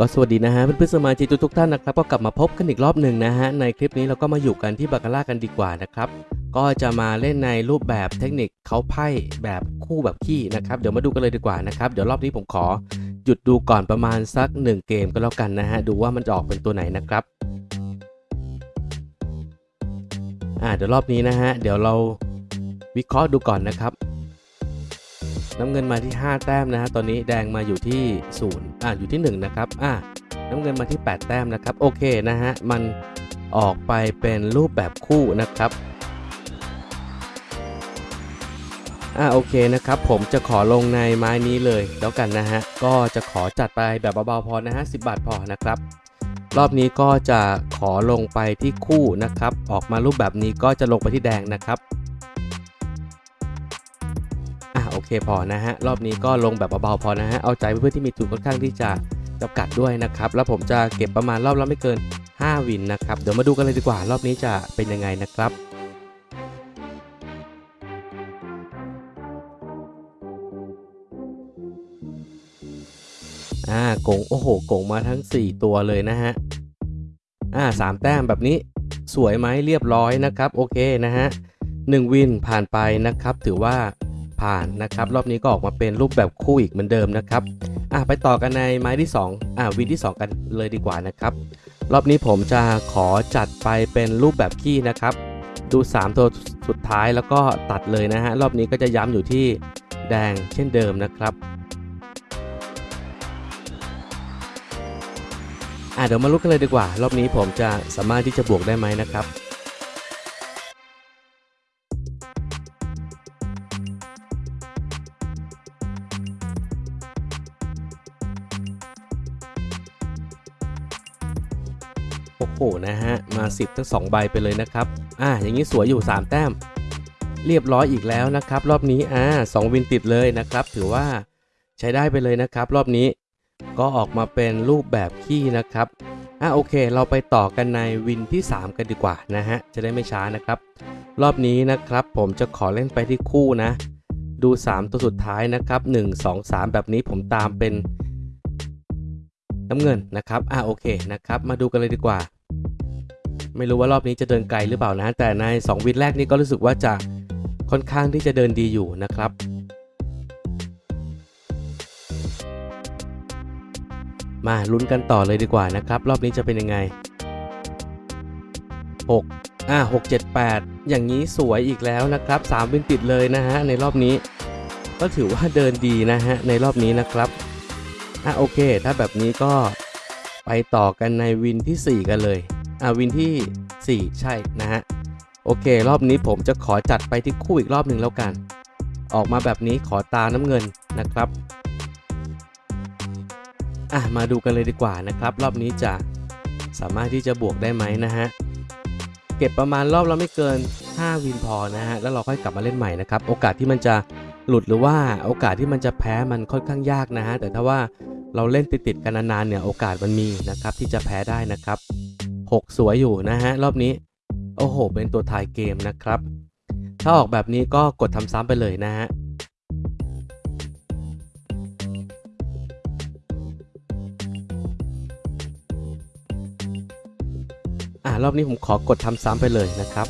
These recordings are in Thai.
ก็สวัสดีนะฮะเพื่อนๆสมาชิกทุกท่านนะครับก็กลับมาพบกันอีกรอบหนึ่งนะฮะในคลิปนี้เราก็มาอยู่กันที่บาคาร่ากันดีกว่านะครับก็จะมาเล่นในรูปแบบเทคนิคเขาไพ่แบบคู่แบบขี้นะครับเดี๋ยวมาดูกันเลยดีกว่านะครับเดี๋ยวรอบนี้ผมขอหยุดดูก่อนประมาณสัก 1 เกมก็แล้วกันนะฮะดูว่ามันจะออกเป็นตัวไหนนะครับอ่าเดี๋ยวรอบนี้นะฮะเดี๋ยวเราวิเคราะห์ดูก่อนนะครับ น้ำเงินมาที่ 5 แต้มนะฮะตอนนี้แดงมาอยู่ที่0อ่าอยู่ที่ 1 นะครับอ่าน้ำเงินมาที่ 8 แต้มนะครับโอเคนะฮะมันออกไปเป็นรูปแบบคู่นะครับอ่าโอเคนะครับผมจะขอลงในไม้นี้เลยแล้วกันนะฮะก็จะขอจัดไปแบบเบาๆพอนะฮะ10บาทพอนะครับรอบนี้ก็จะขอลงไปที่คู่นะครับ ออกมารูปแบบนี้ก็จะลงไปที่แดงนะครับ เคพอนะฮะ รอบนี้ก็ลงแบบเบาๆพอนะฮะ เอาใจเพื่อนๆที่มีทุนค่อนข้างที่จะจำกัดด้วยนะครับ แล้วผมจะเก็บประมาณรอบละไม่เกิน 5 วินนะครับ เดี๋ยวมาดูกันเลยดีกว่า รอบนี้จะเป็นยังไงนะครับอ่าโกงโอ้โหโกงมาทั้ง 4 ตัวเลยนะฮะอ่าสามแต้มแบบนี้สวยไหมเรียบร้อยนะครับ โอเคนะฮะหนึ่งวินผ่านไปนะครับ ถือว่า ผ่านนะครับ รอบนี้ก็ออกมาเป็นรูปแบบคู่อีกเหมือนเดิมนะครับอะไปต่อกันในไม้ที่ 2 อ่าวินที่ 2 กันเลยดีกว่านะครับ รอบนี้ผมจะขอจัดไปเป็นรูปแบบขี้นะครับ ดู 3 ตัวสุดท้ายแล้วก็ตัดเลยนะฮะ รอบนี้ก็จะย้ำอยู่ที่แดงเช่นเดิมนะครับอะเดี๋ยวมาลุ้นกันเลยดีกว่า รอบนี้ผมจะสามารถที่จะบวกได้ไหมนะครับ โอ้โหนะฮะ มา 10 ทั้ง 2 ใบไปเลยนะครับ อะอย่างนี้สวยอยู่ 3 แต้ม เรียบร้อยอีกแล้วนะครับ รอบนี้อ่าสองวินติดเลยนะครับ ถือว่าใช้ได้ไปเลยนะครับ รอบนี้ก็ออกมาเป็นรูปแบบขี้นะครับอะโอเค เราไปต่อกันในวินที่ 3 กันดีกว่านะฮะ จะได้ไม่ช้านะครับ รอบนี้นะครับ ผมจะขอเล่นไปที่คู่นะ ดู 3 ตัวสุดท้ายนะครับ 1 2 3 แบบนี้ผมตามเป็น น้ำเงินนะครับอะโอเคนะครับมาดูกันเลยดีกว่า ไม่รู้ว่ารอบนี้จะเดินไกลหรือเปล่านะ แต่ใน 2 วินแรกนี้ก็รู้สึกว่าจะค่อนข้างที่จะเดินดีอยู่นะครับมาลุ้นกันต่อเลยดีกว่านะครับ รอบนี้จะเป็นยังไง 6 อ่า6 7 8 อย่างนี้สวยอีกแล้วนะครับ 3 วินติดเลยนะฮะในรอบนี้ ก็ถือว่าเดินดีนะฮะในรอบนี้นะครับ อะโอเค ถ้าแบบนี้ก็ไปต่อกันในวินที่ 4 กันเลย อะวินที่ 4 ใช่นะฮะ โอเค รอบนี้ผมจะขอจัดไปที่คู่อีกรอบหนึ่งแล้วกัน ออกมาแบบนี้ขอตาน้ำเงินนะครับอะมาดูกันเลยดีกว่านะครับ รอบนี้จะสามารถที่จะบวกได้ไหมนะฮะ เก็บประมาณรอบละไม่เกิน 5 วินพอนะฮะ แล้วเราค่อยกลับมาเล่นใหม่นะครับ โอกาสที่มันจะ หลุดหรือว่าโอกาสที่มันจะแพ้มันค่อนข้างยากนะฮะแต่ถ้าว่าเราเล่นติดๆกันนานๆเนี่ยโอกาสมันมีนะครับที่จะแพ้ได้นะครับ 6 สวยอยู่นะฮะรอบนี้โอ้โห เป็นตัวถ่ายเกมนะครับ ถ้าออกแบบนี้ก็กดทำซ้ำไปเลยนะฮะอ่ารอบนี้ผมขอกดทำซ้ำไปเลยนะครับ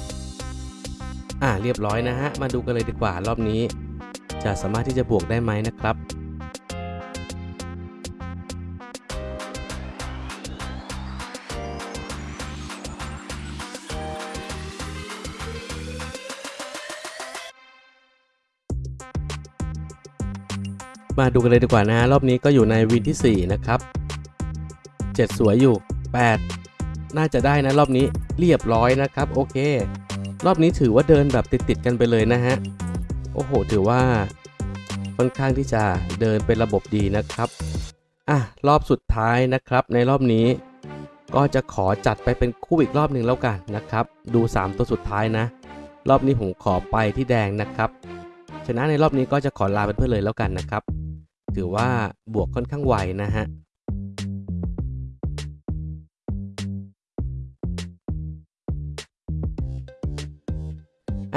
อ่าเรียบร้อยนะฮะ มาดูกันเลยดีกว่ารอบนี้ จะสามารถที่จะบวกได้ไหมนะครับ มาดูกันเลยดีกว่านะฮะรอบนี้ก็อยู่ในวินที่ 4 นะครับ 7 สวยอยู่ 8 น่าจะได้นะรอบนี้เรียบร้อยนะครับ โอเค รอบนี้ถือว่าเดินแบบติดๆกันไปเลยนะฮะ อ้โห ถือว่าค่อนข้างที่จะเดินเป็นระบบดีนะครับอะรอบสุดท้ายนะครับ ในรอบนี้ ก็จะขอจัดไปเป็นคู่อีกรอบหนึ่งแล้วกันนะครับ ดู 3 ตัวสุดท้ายนะ รอบนี้ผมขอไปที่แดงนะครับชนะในรอบนี้ก็จะขอลาเป็นเพื่อนเลยแล้วกันนะครับ ถือว่าบวกค่อนข้างไวนะฮะ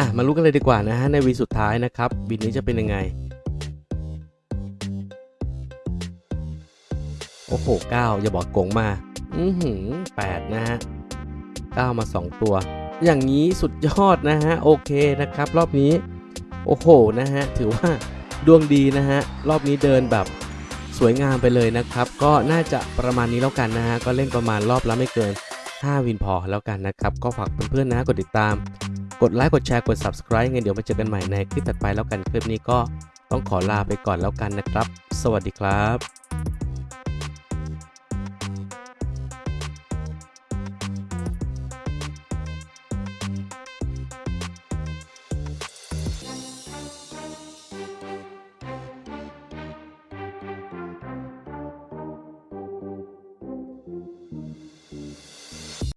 อะมารู้กันเลยดีกว่านะฮะในวีสุดท้ายนะครับวินนี้จะเป็นยังไง โอ้โหเก้าอย่าบอกกงมา อือหือแปดนะฮะเก้ามาสองตัว อย่างนี้สุดยอดนะฮะ โอเคนะครับ รอบนี้ โอ้โหนะฮะ ถือว่าดวงดีนะฮะ รอบนี้เดินแบบสวยงามไปเลยนะครับ ก็น่าจะประมาณนี้แล้วกันนะฮะ ก็เล่นประมาณรอบละไม่เกิน 5 วินพอแล้วกันนะครับ ก็ฝากเพื่อนๆนะกดติดตาม กดไลค์กดแชร์กด subscribe เงเดี๋ยวมาเจอกันใหม่ในคลิปถัดไปแล้วกันคลิปนี้ก็ต้องขอลาไปก่อนแล้วกันนะครับ สวัสดีครับ